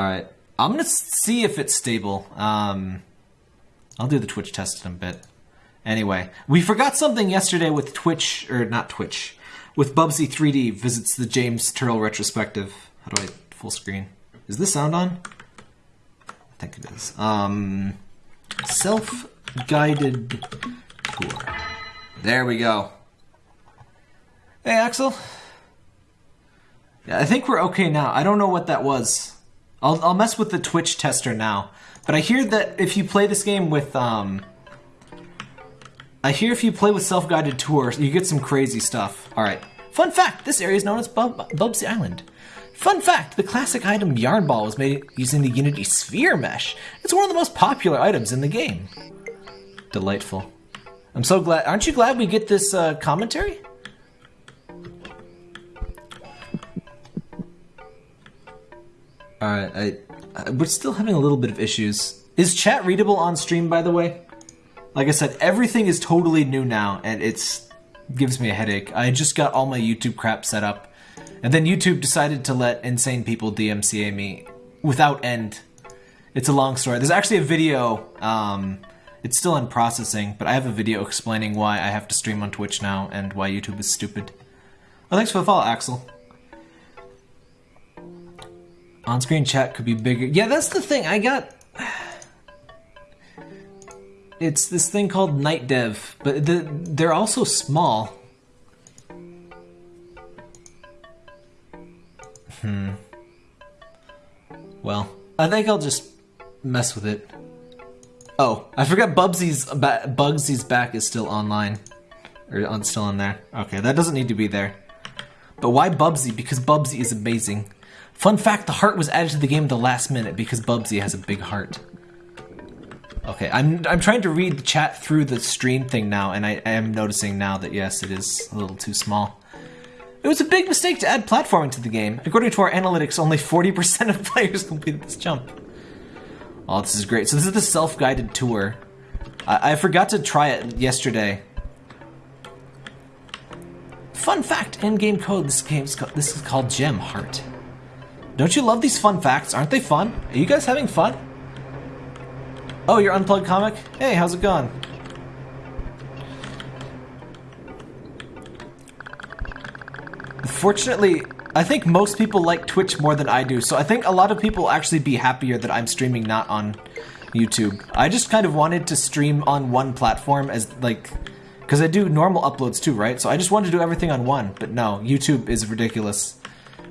Alright. I'm gonna see if it's stable. Um, I'll do the Twitch test in a bit. Anyway, we forgot something yesterday with Twitch, or not Twitch, with Bubsy 3D visits the James Turrell retrospective. How do I full screen? Is this sound on? I think it is. Um, self-guided tour. There we go. Hey, Axel. Yeah, I think we're okay now. I don't know what that was. I'll, I'll mess with the Twitch tester now. But I hear that if you play this game with, um... I hear if you play with self-guided tours, you get some crazy stuff. Alright. Fun fact, this area is known as Bub Bubsy Island. Fun fact, the classic item Yarn Ball was made using the Unity Sphere Mesh. It's one of the most popular items in the game. Delightful. I'm so glad. Aren't you glad we get this uh, commentary? Alright, I, I, we're still having a little bit of issues. Is chat readable on stream, by the way? Like I said, everything is totally new now, and it's gives me a headache. I just got all my YouTube crap set up, and then YouTube decided to let insane people DMCA me without end. It's a long story. There's actually a video, um, it's still in processing, but I have a video explaining why I have to stream on Twitch now and why YouTube is stupid. Oh, thanks for the follow, Axel. On-screen chat could be bigger. Yeah, that's the thing. I got... It's this thing called Night Dev, but the, they're also small. Hmm. Well, I think I'll just mess with it. Oh, I forgot Bubsy's Bugsy's back is still online. Or on, still on there. Okay, that doesn't need to be there. But why Bubsy? Because Bubsy is amazing. Fun fact, the heart was added to the game at the last minute because Bubsy has a big heart. Okay, I'm, I'm trying to read the chat through the stream thing now, and I, I am noticing now that yes, it is a little too small. It was a big mistake to add platforming to the game. According to our analytics, only 40% of players completed this jump. Oh, this is great. So this is the self-guided tour. I, I forgot to try it yesterday. Fun fact, in-game code, this game's this is called Gem Heart. Don't you love these fun facts? Aren't they fun? Are you guys having fun? Oh, you're Unplugged Comic? Hey, how's it going? Fortunately, I think most people like Twitch more than I do, so I think a lot of people actually be happier that I'm streaming not on YouTube. I just kind of wanted to stream on one platform as, like, because I do normal uploads too, right? So I just wanted to do everything on one, but no, YouTube is ridiculous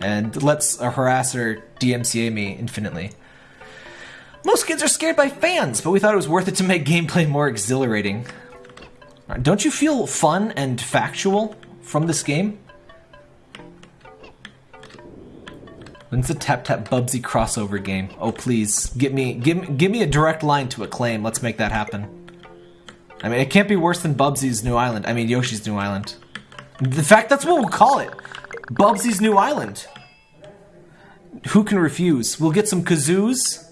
and lets a harasser DMCA me infinitely. Most kids are scared by fans, but we thought it was worth it to make gameplay more exhilarating. Uh, don't you feel fun and factual from this game? When's the Tap Tap Bubsy crossover game? Oh please, give me give give me a direct line to Acclaim. Let's make that happen. I mean, it can't be worse than Bubsy's New Island. I mean, Yoshi's New Island. The fact that's what we'll call it. Bubsy's New Island. Who can refuse? We'll get some kazoos.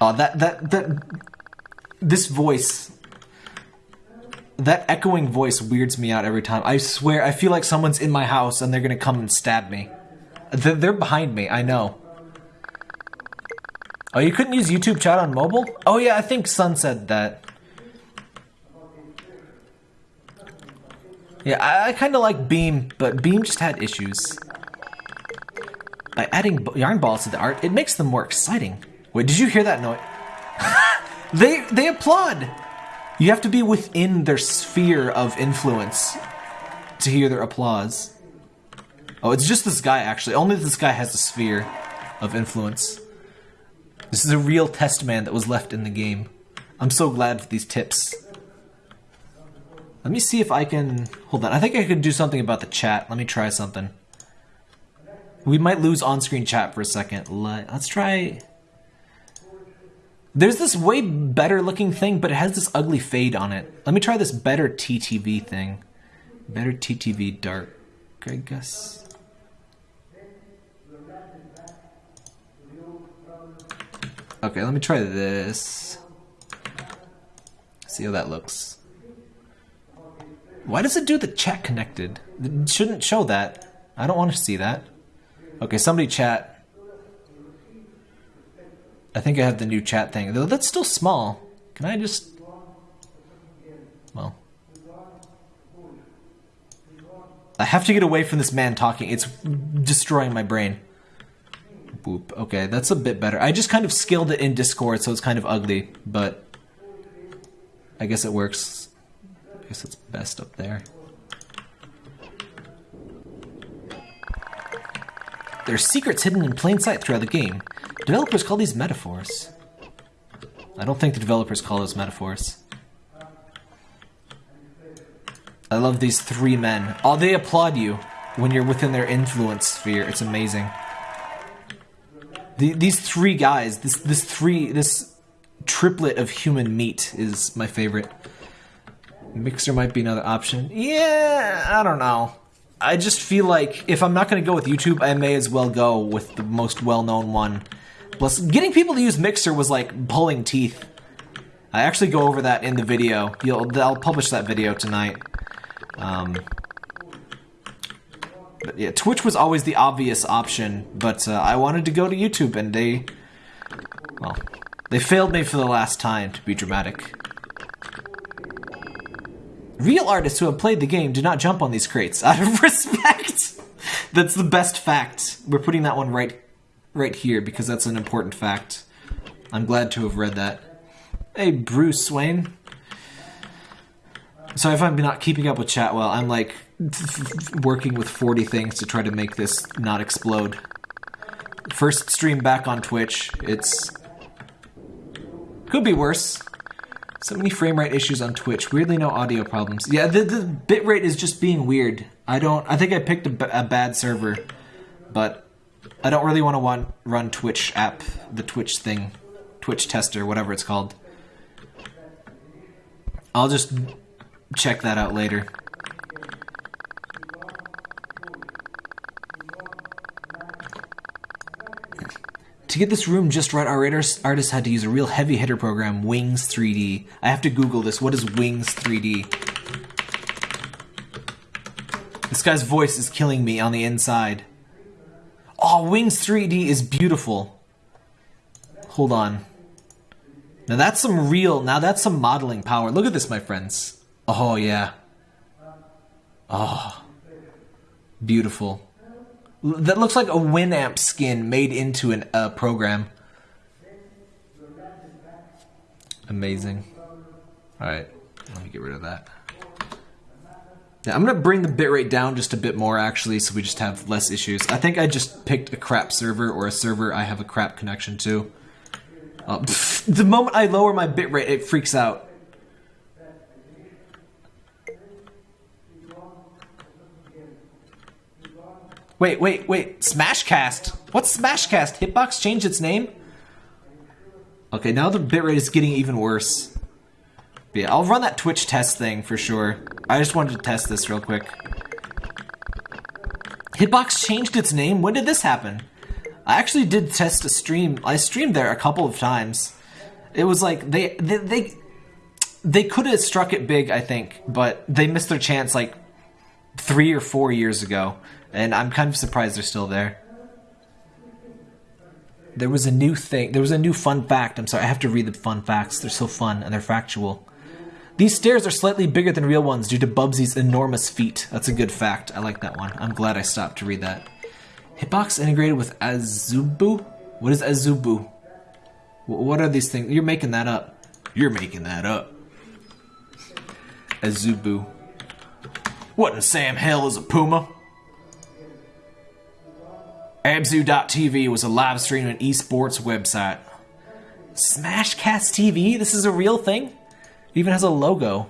Oh, that, that, that, this voice, that echoing voice weirds me out every time. I swear, I feel like someone's in my house and they're gonna come and stab me. They're behind me, I know. Oh, you couldn't use YouTube chat on mobile? Oh yeah, I think Sun said that. Yeah, I, I kind of like Beam, but Beam just had issues. By adding yarn balls to the art, it makes them more exciting. Wait, did you hear that noise? they they applaud. You have to be within their sphere of influence to hear their applause. Oh, it's just this guy actually. Only this guy has a sphere of influence. This is a real test man that was left in the game. I'm so glad for these tips. Let me see if I can... Hold on, I think I could do something about the chat. Let me try something. We might lose on-screen chat for a second. Let's try... There's this way better looking thing, but it has this ugly fade on it. Let me try this better TTV thing. Better TTV dark, I guess. Okay, let me try this. See how that looks. Why does it do the chat connected? It shouldn't show that. I don't want to see that. Okay, somebody chat. I think I have the new chat thing. Though that's still small. Can I just... Well... I have to get away from this man talking. It's destroying my brain. Boop. Okay, that's a bit better. I just kind of scaled it in Discord, so it's kind of ugly, but I guess it works. I guess it's best up there. There are secrets hidden in plain sight throughout the game. Developers call these metaphors. I don't think the developers call those metaphors. I love these three men. Oh, they applaud you when you're within their influence sphere. It's amazing. The, these three guys, this this three this triplet of human meat is my favorite. Mixer might be another option. Yeah, I don't know. I just feel like if I'm not going to go with YouTube, I may as well go with the most well-known one. Plus, getting people to use Mixer was like pulling teeth. I actually go over that in the video. You'll, I'll publish that video tonight. Um, but yeah, Twitch was always the obvious option, but uh, I wanted to go to YouTube, and they, well, they failed me for the last time, to be dramatic. Real artists who have played the game do not jump on these crates out of respect. that's the best fact. We're putting that one right, right here because that's an important fact. I'm glad to have read that. Hey, Bruce Swain. So if I'm not keeping up with chat well, I'm like working with 40 things to try to make this not explode. First stream back on Twitch. It's could be worse. So many frame rate issues on Twitch. Weirdly, no audio problems. Yeah, the, the bitrate is just being weird. I don't. I think I picked a, a bad server, but I don't really want to want run Twitch app, the Twitch thing, Twitch tester, whatever it's called. I'll just check that out later. To get this room just right, our artist had to use a real heavy hitter program, Wings 3D. I have to Google this. What is Wings 3D? This guy's voice is killing me on the inside. Oh, Wings 3D is beautiful. Hold on. Now that's some real, now that's some modeling power. Look at this, my friends. Oh, yeah. Oh. Beautiful. That looks like a Winamp skin made into a uh, program. Amazing. Alright, let me get rid of that. I'm gonna bring the bitrate down just a bit more actually so we just have less issues. I think I just picked a crap server or a server I have a crap connection to. Uh, pff, the moment I lower my bitrate, it freaks out. Wait, wait, wait. Smashcast. What's Smashcast? Hitbox changed its name? Okay, now the bitrate is getting even worse. But yeah, I'll run that Twitch test thing for sure. I just wanted to test this real quick. Hitbox changed its name? When did this happen? I actually did test a stream. I streamed there a couple of times. It was like they they they, they could have struck it big, I think, but they missed their chance like three or four years ago and I'm kind of surprised they're still there. There was a new thing. There was a new fun fact. I'm sorry, I have to read the fun facts. They're so fun and they're factual. These stairs are slightly bigger than real ones due to Bubsy's enormous feet. That's a good fact. I like that one. I'm glad I stopped to read that. Hitbox integrated with Azubu? What is Azubu? What are these things? You're making that up. You're making that up. Azubu. What in Sam Hell is a puma? Azubu.tv was a live stream and esports website. Smashcast TV? This is a real thing? It even has a logo.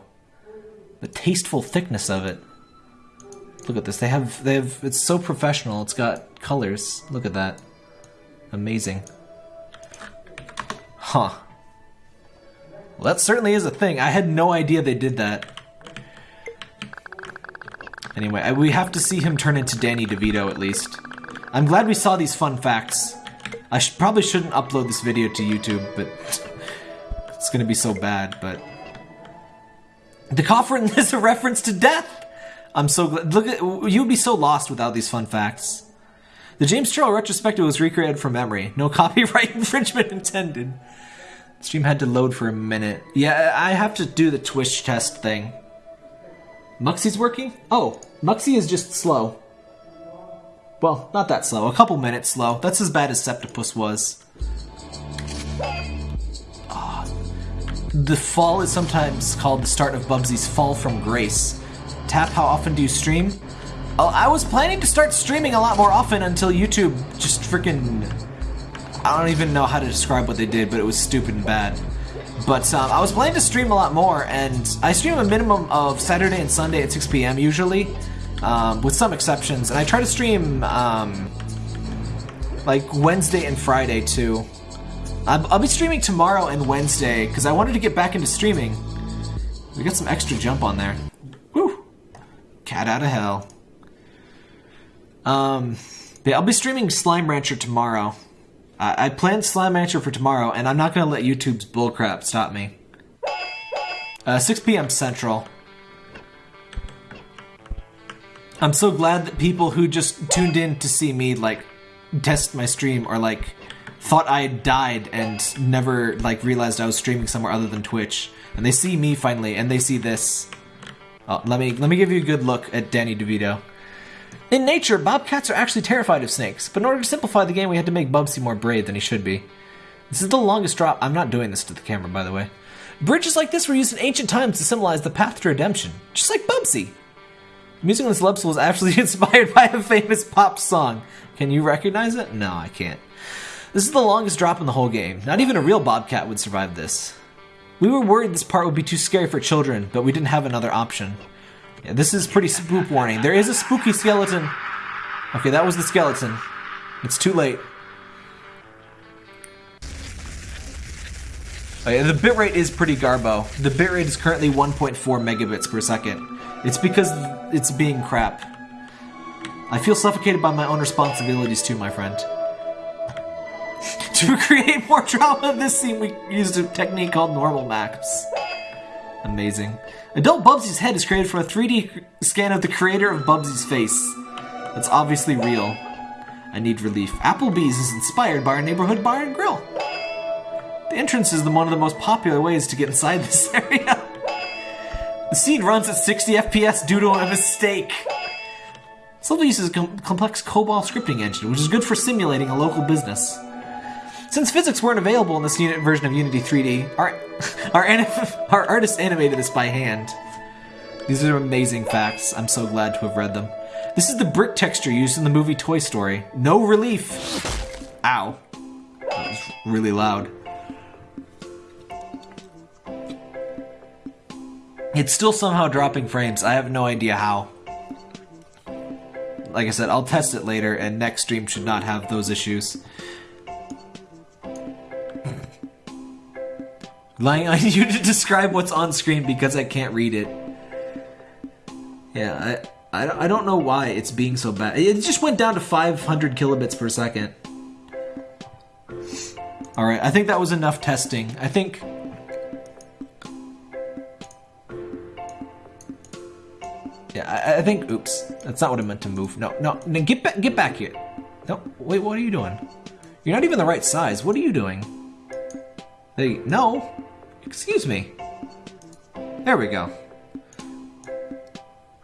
The tasteful thickness of it. Look at this. They have they have it's so professional. It's got colors. Look at that. Amazing. Huh. Well, that certainly is a thing. I had no idea they did that. Anyway, we have to see him turn into Danny DeVito at least. I'm glad we saw these fun facts. I sh probably shouldn't upload this video to YouTube, but it's gonna be so bad, but... The coffin is a reference to death! I'm so glad- look at- you'd be so lost without these fun facts. The James Turrell retrospective was recreated from memory. No copyright infringement intended. Stream had to load for a minute. Yeah, I have to do the Twitch test thing. Muxie's working? Oh, Muxie is just slow. Well, not that slow. A couple minutes slow. That's as bad as Septipus was. Ah. The fall is sometimes called the start of Bubsy's fall from grace. Tap, how often do you stream? Oh, I was planning to start streaming a lot more often until YouTube just freaking... I don't even know how to describe what they did, but it was stupid and bad. But um, I was planning to stream a lot more, and I stream a minimum of Saturday and Sunday at 6 p.m. usually, um, with some exceptions. And I try to stream um, like Wednesday and Friday too. I'll, I'll be streaming tomorrow and Wednesday because I wanted to get back into streaming. We got some extra jump on there. Woo! Cat out of hell. Um, yeah, I'll be streaming Slime Rancher tomorrow. I, I planned Slime Rancher for tomorrow, and I'm not gonna let YouTube's bullcrap stop me. Uh, 6 p.m. Central. I'm so glad that people who just tuned in to see me, like, test my stream or, like, thought I had died and never, like, realized I was streaming somewhere other than Twitch. And they see me finally, and they see this. Oh, let me let me give you a good look at Danny DeVito. In nature, bobcats are actually terrified of snakes, but in order to simplify the game, we had to make Bubsy more brave than he should be. This is the longest drop. I'm not doing this to the camera, by the way. Bridges like this were used in ancient times to symbolize the path to redemption, just like Bubsy. Music on this level was actually inspired by a famous pop song. Can you recognize it? No, I can't. This is the longest drop in the whole game. Not even a real bobcat would survive this. We were worried this part would be too scary for children, but we didn't have another option. Yeah, this is pretty spook warning. There is a spooky skeleton. Okay, that was the skeleton. It's too late. Oh, okay, the bitrate is pretty garbo. The bitrate is currently 1.4 megabits per second. It's because it's being crap. I feel suffocated by my own responsibilities too, my friend. to create more drama in this scene, we used a technique called normal maps. Amazing. Adult Bubsy's head is created from a 3D scan of the creator of Bubsy's face. That's obviously real. I need relief. Applebee's is inspired by our neighborhood bar and grill. The entrance is the, one of the most popular ways to get inside this area. The scene runs at 60 FPS due to a mistake. Level uses a com complex COBOL scripting engine, which is good for simulating a local business. Since physics weren't available in this unit version of Unity 3D, our, our, our artist animated this by hand. These are amazing facts. I'm so glad to have read them. This is the brick texture used in the movie Toy Story. No relief. Ow. That was really loud. It's still somehow dropping frames. I have no idea how. Like I said, I'll test it later, and next stream should not have those issues. Lying on you to describe what's on screen because I can't read it. Yeah, I, I, I don't know why it's being so bad. It just went down to 500 kilobits per second. Alright, I think that was enough testing. I think Yeah, I, I, think. Oops, that's not what I meant to move. No, no, no, get back, get back here. No, wait, what are you doing? You're not even the right size. What are you doing? Hey, no. Excuse me. There we go.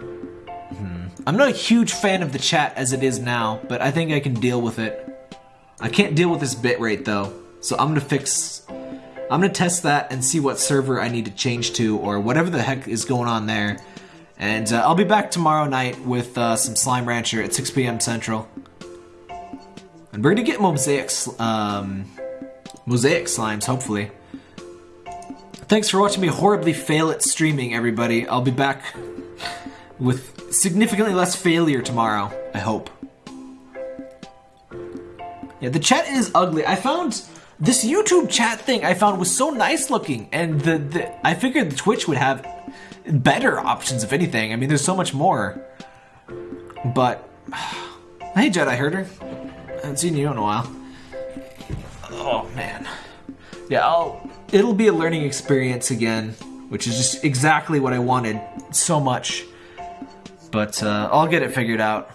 Hmm. I'm not a huge fan of the chat as it is now, but I think I can deal with it. I can't deal with this bitrate though, so I'm gonna fix. I'm gonna test that and see what server I need to change to, or whatever the heck is going on there and uh, I'll be back tomorrow night with uh, some Slime Rancher at 6 p.m. Central. And we're gonna get mosaic, um, mosaic slimes, hopefully. Thanks for watching me horribly fail at streaming, everybody. I'll be back with significantly less failure tomorrow, I hope. Yeah, the chat is ugly. I found this YouTube chat thing I found was so nice looking, and the, the I figured the Twitch would have better options, if anything. I mean, there's so much more. But, hey, Jedi Herder. I haven't seen you in a while. Oh, man. Yeah, I'll, it'll be a learning experience again, which is just exactly what I wanted so much. But uh, I'll get it figured out.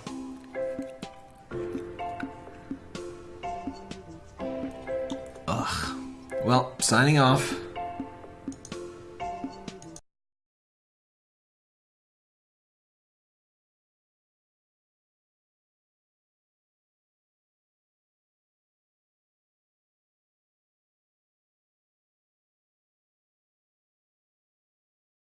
Well, signing off.